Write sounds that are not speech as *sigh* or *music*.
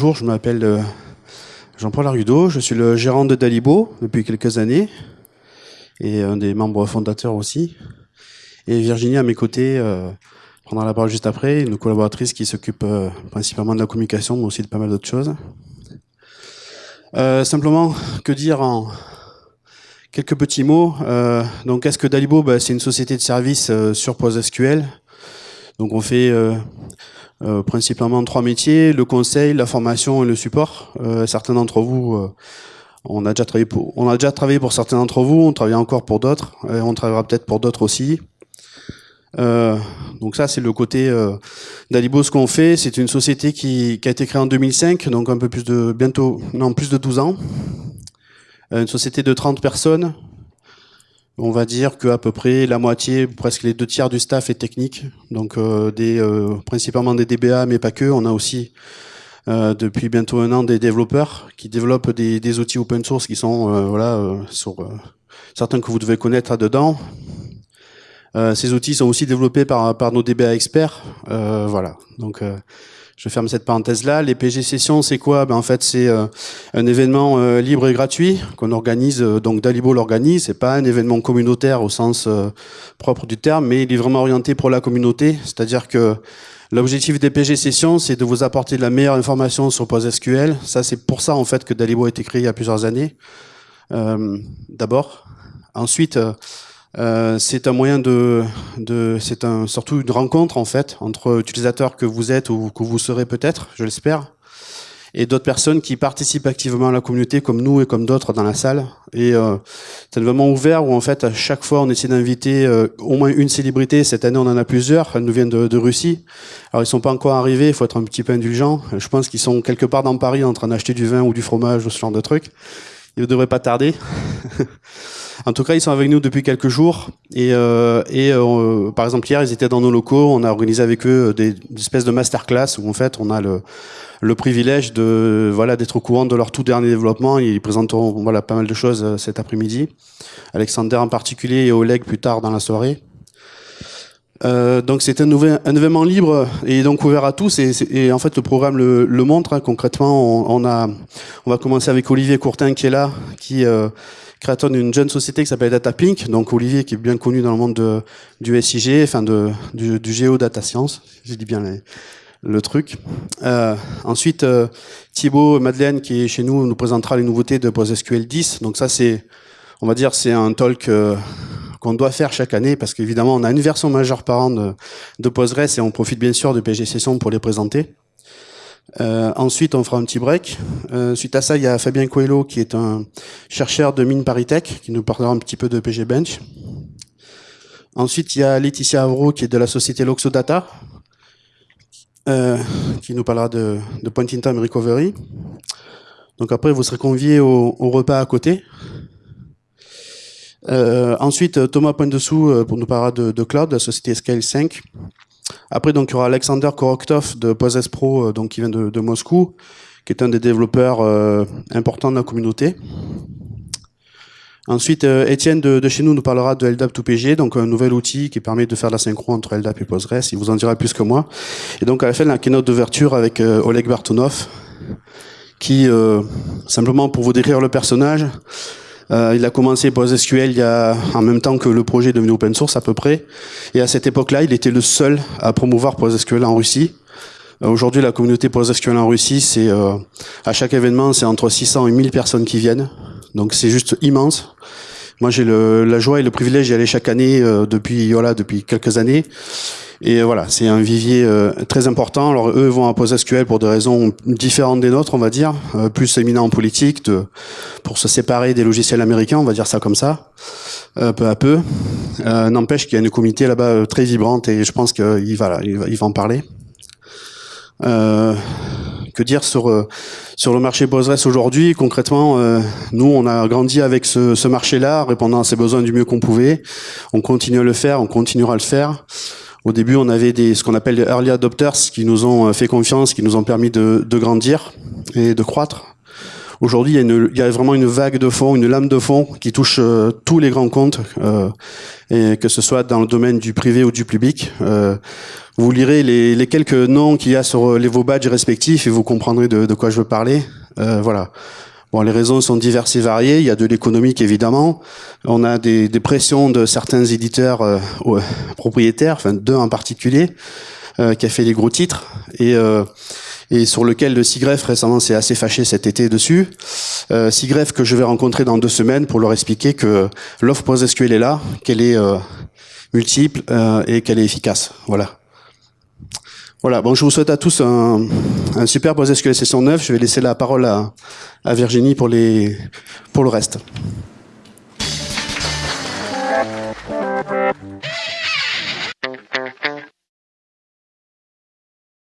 Bonjour, je m'appelle euh, Jean-Paul Argudo, je suis le gérant de Dalibo depuis quelques années et un des membres fondateurs aussi. Et Virginie à mes côtés euh, prendra la parole juste après, une collaboratrice qui s'occupe euh, principalement de la communication mais aussi de pas mal d'autres choses. simplement, que dire en quelques petits mots Donc, qu'est-ce que Dalibo bah, C'est une société de services sur PostgreSQL? Donc, on fait euh, principalement trois métiers, le conseil, la formation et le support. Euh, certains d'entre vous, euh, on, a déjà travaillé pour, on a déjà travaillé pour certains d'entre vous, on travaille encore pour d'autres, et on travaillera peut-être pour d'autres aussi. donc ça, c'est le côté d'Alibo. Ce qu'on fait, c'est une société qui, qui, a été créée en 2005, donc un peu plus de, bientôt, non, plus de 12 ans. une société de 30 personnes, on va dire qu'à peu près la moitié, presque les deux tiers du staff est technique, donc euh, des, euh, principalement des DBA, mais pas que. On a aussi euh, depuis bientôt un an des développeurs qui développent des, outils open source qui sont voilà sur certains que vous devez connaître là-dedans. ces outils sont aussi développés par, par nos DBA experts. voilà, donc je ferme cette parenthèse-là. Les PG Sessions, c'est quoi? Ben, En fait, c'est euh, un événement euh, libre et gratuit qu'on organise, euh, donc Dalibo l'organise. C'est pas un événement communautaire au sens propre du terme, mais il est vraiment orienté pour la communauté. C'est-à-dire que l'objectif des PG Sessions, c'est de vous apporter de la meilleure information sur PostgreSQL. Ça, c'est pour ça, en fait, que Dalibo a été créé il y a plusieurs années. D'abord. Ensuite... c'est un moyen de, de c'est un, surtout une rencontre en fait entre utilisateurs que vous êtes ou que vous serez peut-être, je l'espère, et d'autres personnes qui participent activement à la communauté comme nous et comme d'autres dans la salle. Et euh, c'est vraiment ouvert où en fait à chaque fois on essaie d'inviter euh, au moins une célébrité. Cette année on en a plusieurs. Elles nous viennent de, de Russie. Alors ils sont pas encore arrivés. Il faut être un petit peu indulgent. Je pense qu'ils sont quelque part dans Paris en train d'acheter du vin ou du fromage ou ce genre de trucs. Ils ne devraient pas tarder. *laughs* En tout cas, ils sont avec nous depuis quelques jours. Et, euh, euh, par exemple, hier, ils étaient dans nos locaux. On a organisé avec eux des, espèces de masterclass où en fait, on a le, le privilège de voilà d'être au courant de leur tout dernier développement. Ils présenteront voilà pas mal de choses euh, cet après-midi. Alexander en particulier et Oleg plus tard dans la soirée. Euh, donc c'est un, un, événement libre et donc ouvert à tous et, et en fait le programme le, le montre hein, concrètement on, on, a on va commencer avec Olivier Courtin qui est là qui euh, créateur d'une jeune société qui s'appelle DataPink. Donc Olivier qui est bien connu dans le monde de, du SIG, enfin de, du, du géodata science, je dis bien le truc. Euh, ensuite, euh, Thibaut Madeleine qui est chez nous nous présentera les nouveautés de PostgreSQL 10. Donc ça c'est, on va dire, c'est un talk euh, qu'on doit faire chaque année parce qu'évidemment on a une version majeure par an de, de Postgres et on profite bien sûr de PG Session pour les présenter. Euh, ensuite, on fera un petit break. Euh, suite à ça, il y a Fabien Coelho, qui est un chercheur de mine Paritech, qui nous parlera un petit peu de PG Bench. Ensuite, il y a Laetitia Avro, qui est de la société Loxodata, euh, qui nous parlera de, de Point in Time Recovery. Donc après, vous serez conviés au, au repas à côté. Euh, ensuite, Thomas Poindessou euh, pour nous parler de, Cloud, la société Scale 5. Après, donc, il y aura Alexander Koroktov de Poses Pro, euh, donc, qui vient de, Moscou, qui est un des développeurs importants de la communauté. Ensuite, Étienne de, chez nous nous parlera de LDAP 2PG, donc un nouvel outil qui permet de faire la synchro entre LDAP et Postgres. Il vous en dira plus que moi. Et donc, à la fin, la keynote d'ouverture avec Oleg Bartonov, qui, simplement pour vous décrire le personnage, euh, il a commencé PostgreSQL il y a, en même temps que le projet devenu open source à peu près. Et à cette époque-là, il était le seul à promouvoir PostgreSQL en Russie. Euh, Aujourd'hui, la communauté PostgreSQL en Russie, c'est euh, à chaque événement, c'est entre 600 et 1000 personnes qui viennent. Donc c'est juste immense. Moi, j'ai la joie et le privilège d'y aller chaque année euh, depuis voilà depuis quelques années. Et voilà, c'est un vivier euh, très important. Alors eux vont à PostgreSQL pour des raisons différentes des nôtres, on va dire, euh, plus éminent en politique, de, pour se séparer des logiciels américains, on va dire ça comme ça, euh, peu à peu. Euh, n'empêche qu'il y a une communauté là-bas euh, très vibrante et je pense qu'il va, il va, il va en parler. que dire sur sur le marché Postgres aujourd'hui? Concrètement, nous, on a grandi avec ce, ce marché-là, répondant à ses besoins du mieux qu'on pouvait. On continue à le faire, on continuera à le faire. Au début, on avait des, ce qu'on appelle les early adopters qui nous ont euh, fait confiance, qui nous ont permis de, de grandir et de croître. Aujourd'hui, il, y a vraiment une vague de fond, une lame de fond qui touche euh, tous les grands comptes, euh, et que ce soit dans le domaine du privé ou du public. Vous lirez les, les quelques noms qu'il y a sur les vos badges respectifs et vous comprendrez de, de quoi je veux parler. Voilà. Bon, les raisons sont diverses et variées. Il y a de l'économique évidemment. On a des, des pressions de certains éditeurs euh, propriétaires, enfin deux en particulier, euh, qui a fait les gros titres et euh, et sur lequel le Sigref récemment s'est assez fâché cet été dessus. Euh, Sigref que je vais rencontrer dans deux semaines pour leur expliquer que l'offre PostgreSQL est là, qu'elle est euh, multiple euh, et qu'elle est efficace. Voilà. Voilà, bon, je vous souhaite à tous un, un super PostgreSQL session 9. Je vais laisser la parole à, Virginie pour le reste.